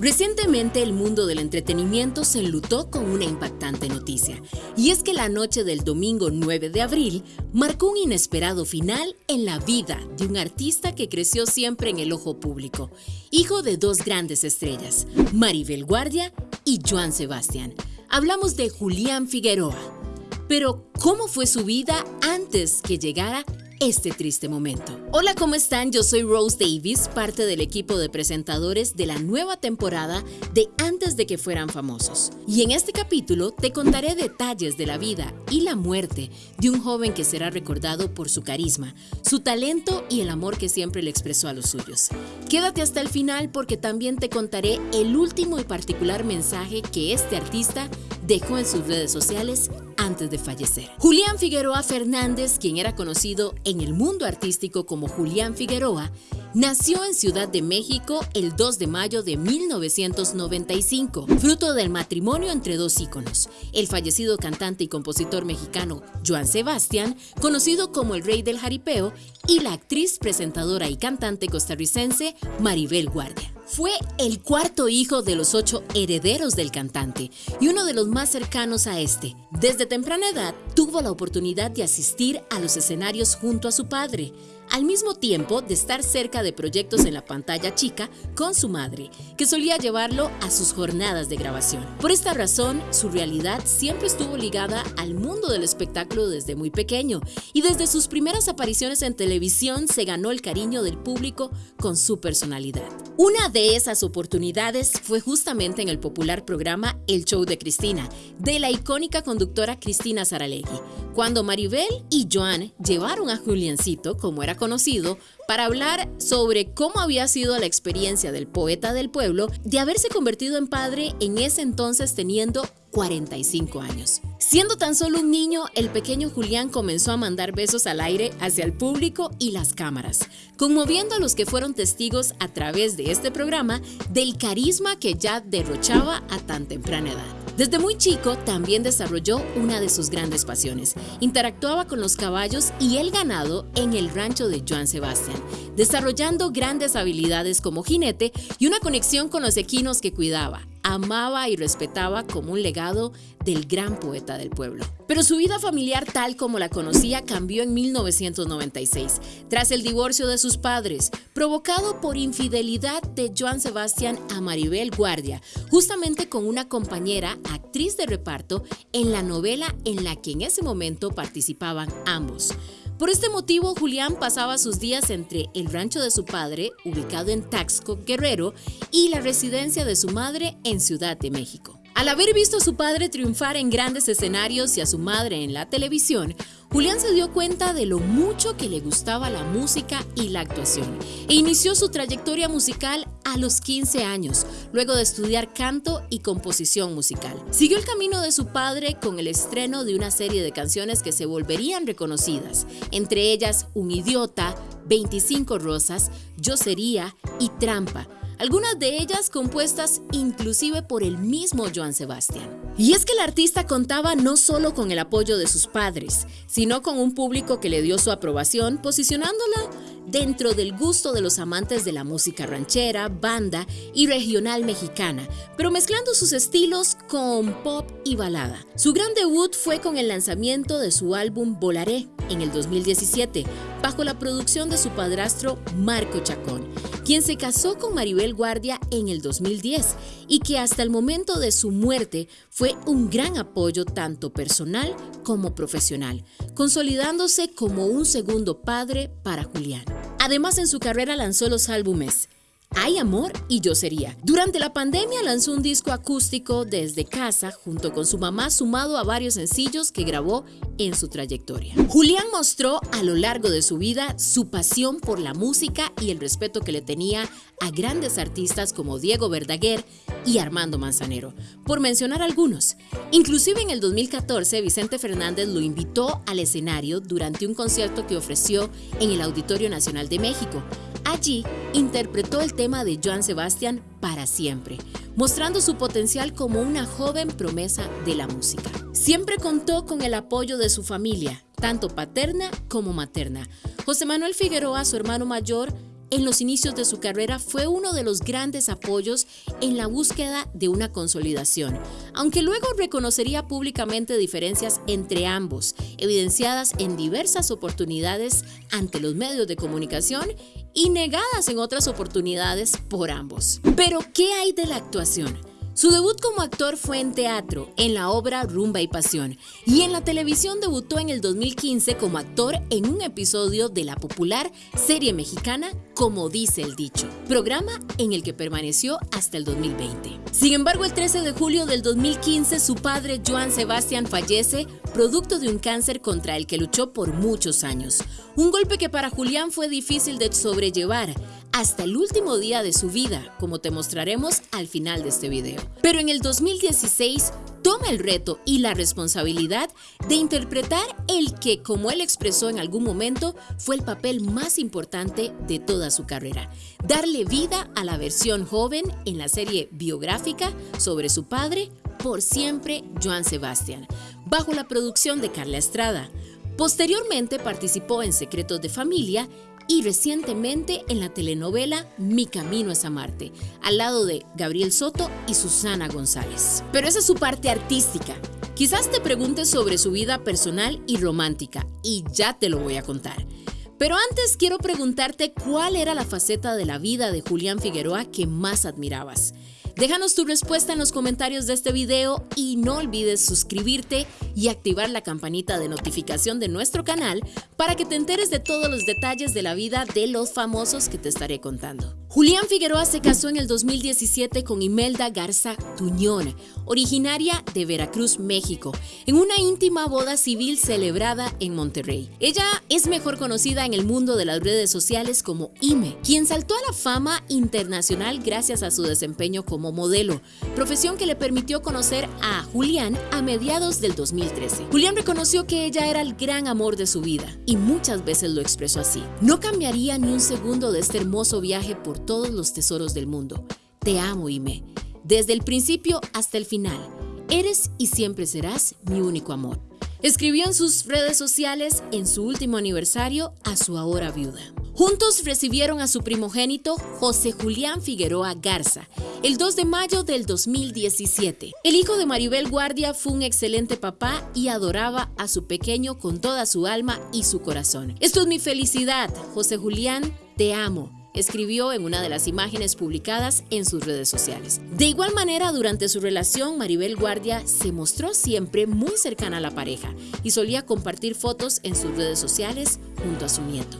Recientemente el mundo del entretenimiento se enlutó con una impactante noticia, y es que la noche del domingo 9 de abril marcó un inesperado final en la vida de un artista que creció siempre en el ojo público, hijo de dos grandes estrellas, Maribel Guardia y Joan Sebastián. Hablamos de Julián Figueroa. Pero, ¿cómo fue su vida antes que llegara este triste momento. Hola, ¿cómo están? Yo soy Rose Davis, parte del equipo de presentadores de la nueva temporada de Antes de que fueran famosos. Y en este capítulo te contaré detalles de la vida y la muerte de un joven que será recordado por su carisma, su talento y el amor que siempre le expresó a los suyos. Quédate hasta el final porque también te contaré el último y particular mensaje que este artista dejó en sus redes sociales antes de fallecer. Julián Figueroa Fernández, quien era conocido en el mundo artístico como Julián Figueroa, nació en Ciudad de México el 2 de mayo de 1995, fruto del matrimonio entre dos íconos, el fallecido cantante y compositor mexicano Joan Sebastián, conocido como el rey del jaripeo, y la actriz, presentadora y cantante costarricense Maribel Guardia. Fue el cuarto hijo de los ocho herederos del cantante y uno de los más cercanos a este. Desde temprana edad tuvo la oportunidad de asistir a los escenarios junto a su padre, al mismo tiempo de estar cerca de proyectos en la pantalla chica con su madre, que solía llevarlo a sus jornadas de grabación. Por esta razón, su realidad siempre estuvo ligada al mundo del espectáculo desde muy pequeño y desde sus primeras apariciones en televisión se ganó el cariño del público con su personalidad. Una de esas oportunidades fue justamente en el popular programa El Show de Cristina, de la icónica conductora Cristina Saralegui, cuando Maribel y Joan llevaron a Juliancito, como era conocido, para hablar sobre cómo había sido la experiencia del poeta del pueblo de haberse convertido en padre en ese entonces teniendo 45 años. Siendo tan solo un niño, el pequeño Julián comenzó a mandar besos al aire hacia el público y las cámaras, conmoviendo a los que fueron testigos a través de este programa del carisma que ya derrochaba a tan temprana edad. Desde muy chico también desarrolló una de sus grandes pasiones. Interactuaba con los caballos y el ganado en el rancho de Joan Sebastián, desarrollando grandes habilidades como jinete y una conexión con los equinos que cuidaba amaba y respetaba como un legado del gran poeta del pueblo. Pero su vida familiar tal como la conocía cambió en 1996, tras el divorcio de sus padres, provocado por infidelidad de Joan Sebastián a Maribel Guardia, justamente con una compañera, actriz de reparto, en la novela en la que en ese momento participaban ambos. Por este motivo, Julián pasaba sus días entre el rancho de su padre, ubicado en Taxco, Guerrero, y la residencia de su madre en Ciudad de México. Al haber visto a su padre triunfar en grandes escenarios y a su madre en la televisión, Julián se dio cuenta de lo mucho que le gustaba la música y la actuación e inició su trayectoria musical a los 15 años, luego de estudiar canto y composición musical. Siguió el camino de su padre con el estreno de una serie de canciones que se volverían reconocidas, entre ellas Un idiota, 25 rosas, Yo sería y Trampa, algunas de ellas compuestas inclusive por el mismo Joan Sebastián. Y es que el artista contaba no solo con el apoyo de sus padres, sino con un público que le dio su aprobación, posicionándola dentro del gusto de los amantes de la música ranchera, banda y regional mexicana, pero mezclando sus estilos con pop y balada. Su gran debut fue con el lanzamiento de su álbum Volaré en el 2017, bajo la producción de su padrastro Marco Chacón, quien se casó con Maribel Guardia en el 2010 y que hasta el momento de su muerte fue un gran apoyo tanto personal como profesional, consolidándose como un segundo padre para Julián. Además, en su carrera lanzó los álbumes hay amor y yo sería. Durante la pandemia lanzó un disco acústico desde casa junto con su mamá sumado a varios sencillos que grabó en su trayectoria. Julián mostró a lo largo de su vida su pasión por la música y el respeto que le tenía a grandes artistas como Diego Verdaguer y Armando Manzanero, por mencionar algunos. Inclusive en el 2014 Vicente Fernández lo invitó al escenario durante un concierto que ofreció en el Auditorio Nacional de México. Allí interpretó el tema de Joan Sebastián para siempre, mostrando su potencial como una joven promesa de la música. Siempre contó con el apoyo de su familia, tanto paterna como materna. José Manuel Figueroa, su hermano mayor, en los inicios de su carrera fue uno de los grandes apoyos en la búsqueda de una consolidación, aunque luego reconocería públicamente diferencias entre ambos, evidenciadas en diversas oportunidades ante los medios de comunicación y negadas en otras oportunidades por ambos. Pero, ¿qué hay de la actuación? Su debut como actor fue en teatro, en la obra Rumba y Pasión, y en la televisión debutó en el 2015 como actor en un episodio de la popular serie mexicana Como dice el dicho, programa en el que permaneció hasta el 2020. Sin embargo, el 13 de julio del 2015 su padre Joan Sebastián fallece producto de un cáncer contra el que luchó por muchos años. Un golpe que para Julián fue difícil de sobrellevar, hasta el último día de su vida, como te mostraremos al final de este video. Pero en el 2016 toma el reto y la responsabilidad de interpretar el que, como él expresó en algún momento, fue el papel más importante de toda su carrera. Darle vida a la versión joven en la serie biográfica sobre su padre, Por Siempre, Joan Sebastián, bajo la producción de Carla Estrada. Posteriormente participó en Secretos de Familia y recientemente en la telenovela Mi Camino es a Marte, al lado de Gabriel Soto y Susana González. Pero esa es su parte artística. Quizás te preguntes sobre su vida personal y romántica, y ya te lo voy a contar. Pero antes quiero preguntarte cuál era la faceta de la vida de Julián Figueroa que más admirabas. Déjanos tu respuesta en los comentarios de este video y no olvides suscribirte y activar la campanita de notificación de nuestro canal para que te enteres de todos los detalles de la vida de los famosos que te estaré contando. Julián Figueroa se casó en el 2017 con Imelda Garza Tuñón, originaria de Veracruz, México, en una íntima boda civil celebrada en Monterrey. Ella es mejor conocida en el mundo de las redes sociales como Ime, quien saltó a la fama internacional gracias a su desempeño como modelo, profesión que le permitió conocer a Julián a mediados del 2013. Julián reconoció que ella era el gran amor de su vida y muchas veces lo expresó así. No cambiaría ni un segundo de este hermoso viaje por todos los tesoros del mundo. Te amo, Ime, desde el principio hasta el final. Eres y siempre serás mi único amor. Escribió en sus redes sociales en su último aniversario a su ahora viuda. Juntos recibieron a su primogénito José Julián Figueroa Garza el 2 de mayo del 2017. El hijo de Maribel Guardia fue un excelente papá y adoraba a su pequeño con toda su alma y su corazón. Esto es mi felicidad, José Julián, te amo escribió en una de las imágenes publicadas en sus redes sociales. De igual manera, durante su relación, Maribel Guardia se mostró siempre muy cercana a la pareja y solía compartir fotos en sus redes sociales junto a su nieto.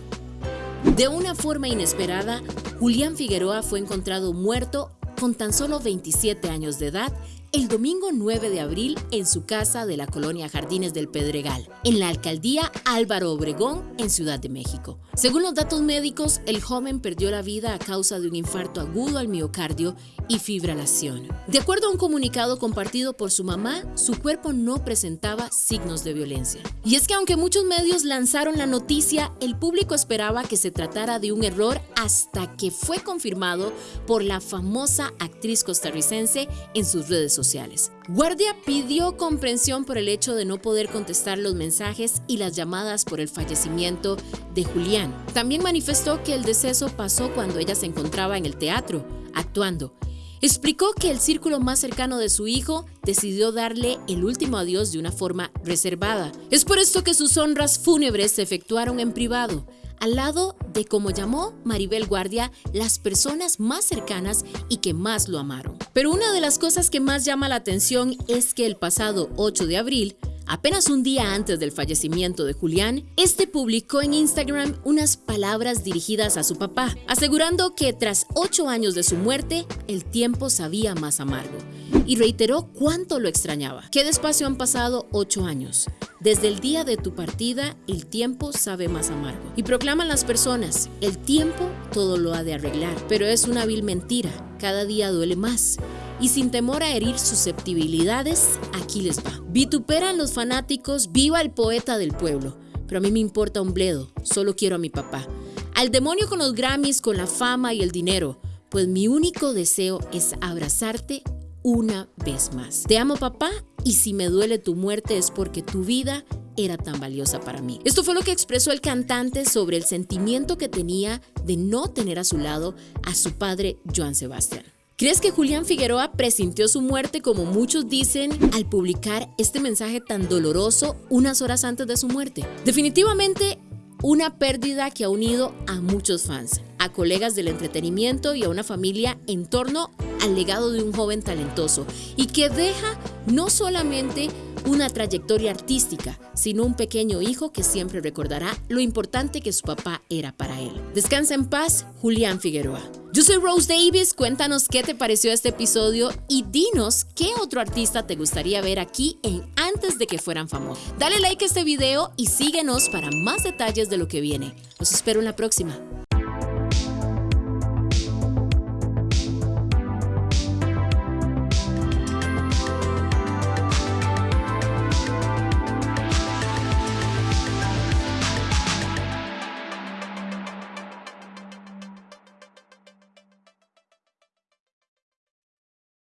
De una forma inesperada, Julián Figueroa fue encontrado muerto con tan solo 27 años de edad el domingo 9 de abril en su casa de la colonia Jardines del Pedregal, en la alcaldía Álvaro Obregón, en Ciudad de México. Según los datos médicos, el joven perdió la vida a causa de un infarto agudo al miocardio y fibrilación. De acuerdo a un comunicado compartido por su mamá, su cuerpo no presentaba signos de violencia. Y es que aunque muchos medios lanzaron la noticia, el público esperaba que se tratara de un error hasta que fue confirmado por la famosa actriz costarricense en sus redes sociales. Guardia pidió comprensión por el hecho de no poder contestar los mensajes y las llamadas por el fallecimiento de Julián. También manifestó que el deceso pasó cuando ella se encontraba en el teatro, actuando. Explicó que el círculo más cercano de su hijo decidió darle el último adiós de una forma reservada. Es por esto que sus honras fúnebres se efectuaron en privado al lado de, como llamó Maribel Guardia, las personas más cercanas y que más lo amaron. Pero una de las cosas que más llama la atención es que el pasado 8 de abril, Apenas un día antes del fallecimiento de Julián, este publicó en Instagram unas palabras dirigidas a su papá, asegurando que tras ocho años de su muerte, el tiempo sabía más amargo, y reiteró cuánto lo extrañaba. Qué despacio han pasado ocho años. Desde el día de tu partida, el tiempo sabe más amargo. Y proclaman las personas, el tiempo todo lo ha de arreglar, pero es una vil mentira, cada día duele más y sin temor a herir susceptibilidades, aquí les va. Vituperan los fanáticos, viva el poeta del pueblo, pero a mí me importa un bledo, solo quiero a mi papá. Al demonio con los Grammys, con la fama y el dinero, pues mi único deseo es abrazarte una vez más. Te amo papá y si me duele tu muerte es porque tu vida era tan valiosa para mí. Esto fue lo que expresó el cantante sobre el sentimiento que tenía de no tener a su lado a su padre Joan Sebastián. ¿Crees que Julián Figueroa presintió su muerte como muchos dicen al publicar este mensaje tan doloroso unas horas antes de su muerte? Definitivamente una pérdida que ha unido a muchos fans, a colegas del entretenimiento y a una familia en torno al legado de un joven talentoso y que deja no solamente una trayectoria artística, sino un pequeño hijo que siempre recordará lo importante que su papá era para él. Descansa en paz, Julián Figueroa. Yo soy Rose Davis, cuéntanos qué te pareció este episodio y dinos qué otro artista te gustaría ver aquí en Antes de que fueran famosos. Dale like a este video y síguenos para más detalles de lo que viene. Los espero en la próxima.